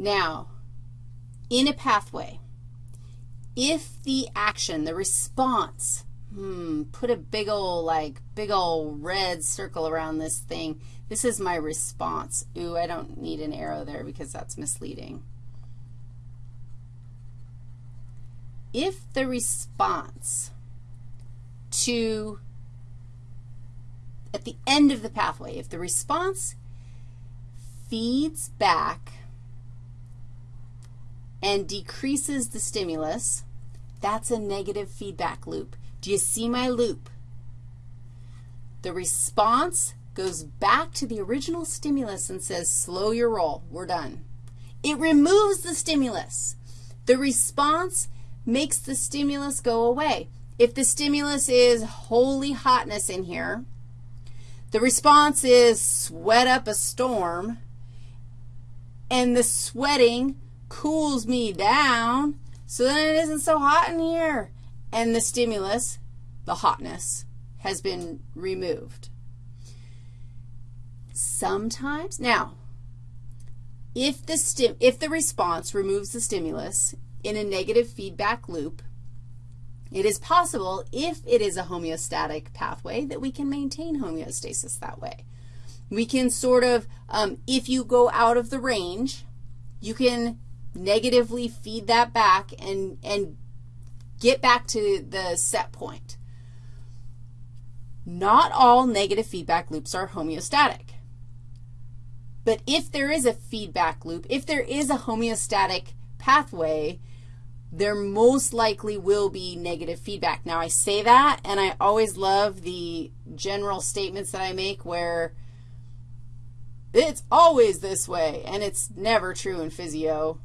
Now, in a pathway, if the action, the response, hmm, put a big old, like, big old red circle around this thing. This is my response. Ooh, I don't need an arrow there because that's misleading. If the response to, at the end of the pathway, if the response feeds back and decreases the stimulus, that's a negative feedback loop. Do you see my loop? The response goes back to the original stimulus and says, slow your roll, we're done. It removes the stimulus. The response makes the stimulus go away. If the stimulus is holy hotness in here, the response is sweat up a storm, and the sweating cools me down so then it isn't so hot in here. And the stimulus, the hotness, has been removed. Sometimes, now, if the, stim if the response removes the stimulus in a negative feedback loop, it is possible, if it is a homeostatic pathway, that we can maintain homeostasis that way. We can sort of, um, if you go out of the range, you can negatively feed that back and, and get back to the set point. Not all negative feedback loops are homeostatic. But if there is a feedback loop, if there is a homeostatic pathway, there most likely will be negative feedback. Now, I say that, and I always love the general statements that I make where it's always this way, and it's never true in physio.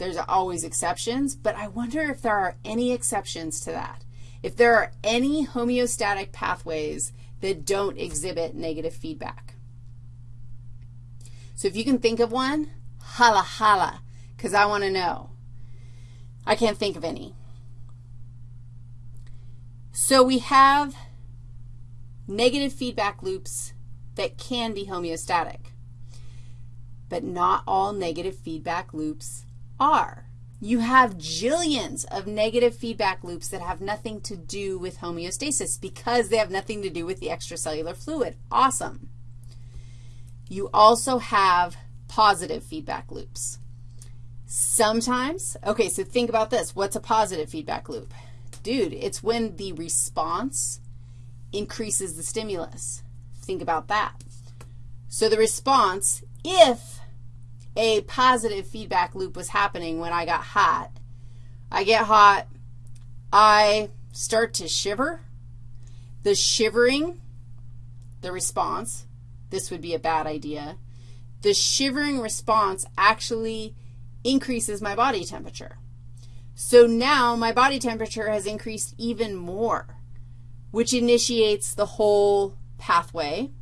There's always exceptions, but I wonder if there are any exceptions to that. If there are any homeostatic pathways that don't exhibit negative feedback. So if you can think of one, holla holla, because I want to know. I can't think of any. So we have negative feedback loops that can be homeostatic, but not all negative feedback loops are. You have jillions of negative feedback loops that have nothing to do with homeostasis because they have nothing to do with the extracellular fluid. Awesome. You also have positive feedback loops. Sometimes, okay, so think about this. What's a positive feedback loop? Dude, it's when the response increases the stimulus. Think about that. So the response, if a positive feedback loop was happening when I got hot, I get hot, I start to shiver. The shivering, the response, this would be a bad idea. The shivering response actually increases my body temperature. So now my body temperature has increased even more, which initiates the whole pathway,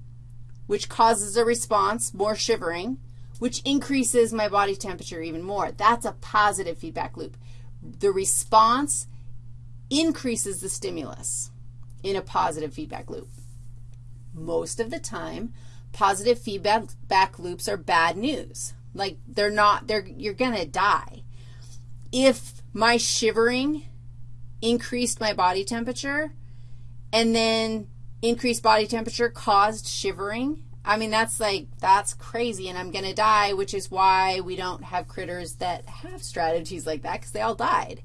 which causes a response, more shivering, which increases my body temperature even more. That's a positive feedback loop. The response increases the stimulus in a positive feedback loop. Most of the time, positive feedback loops are bad news. Like they're not, they're, you're going to die. If my shivering increased my body temperature and then increased body temperature caused shivering, I mean, that's like, that's crazy, and I'm going to die, which is why we don't have critters that have strategies like that because they all died.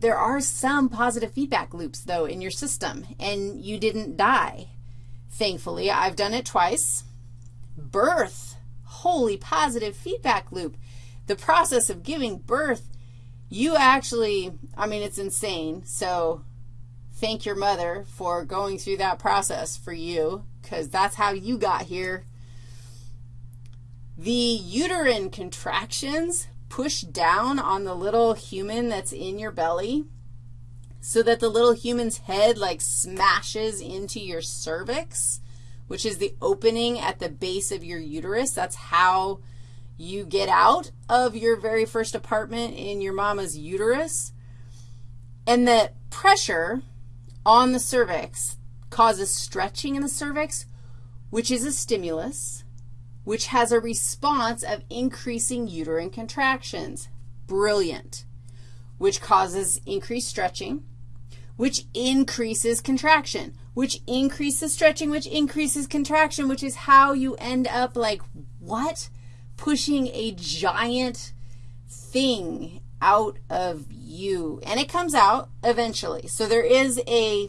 There are some positive feedback loops, though, in your system, and you didn't die. Thankfully, I've done it twice birth, holy positive feedback loop. The process of giving birth, you actually, I mean, it's insane. So thank your mother for going through that process for you because that's how you got here. The uterine contractions push down on the little human that's in your belly so that the little human's head like smashes into your cervix which is the opening at the base of your uterus. That's how you get out of your very first apartment in your mama's uterus. And the pressure on the cervix causes stretching in the cervix, which is a stimulus. which has a response of increasing uterine contractions. Brilliant. Which causes increased stretching, which increases contraction, which increases stretching, which increases contraction, which is how you end up like, what? Pushing a giant thing out of you. And it comes out eventually. So there is a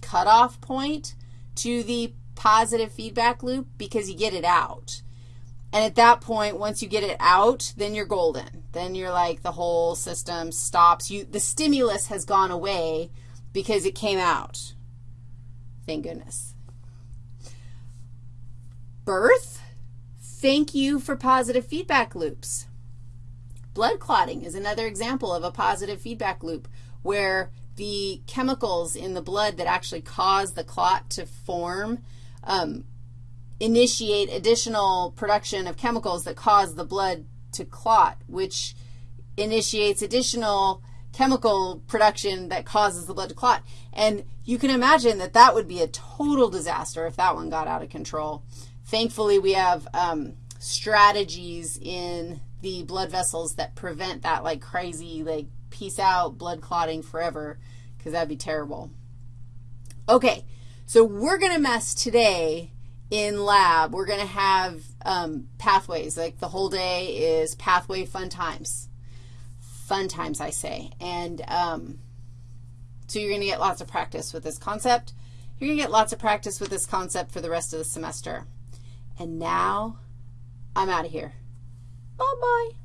cutoff point to the positive feedback loop because you get it out. And at that point, once you get it out, then you're golden. Then you're like the whole system stops. You, the stimulus has gone away because it came out. Thank goodness. Birth, thank you for positive feedback loops. Blood clotting is another example of a positive feedback loop where the chemicals in the blood that actually cause the clot to form um, initiate additional production of chemicals that cause the blood to clot, which initiates additional chemical production that causes the blood to clot. And you can imagine that that would be a total disaster if that one got out of control. Thankfully, we have um, strategies in the blood vessels that prevent that like crazy, like peace out, blood clotting forever, because that would be terrible. Okay, so we're going to mess today in lab. We're going to have um, pathways. Like the whole day is pathway fun times. Fun times, I say. And um, so you're going to get lots of practice with this concept. You're going to get lots of practice with this concept for the rest of the semester. And now I'm out of here. Bye-bye.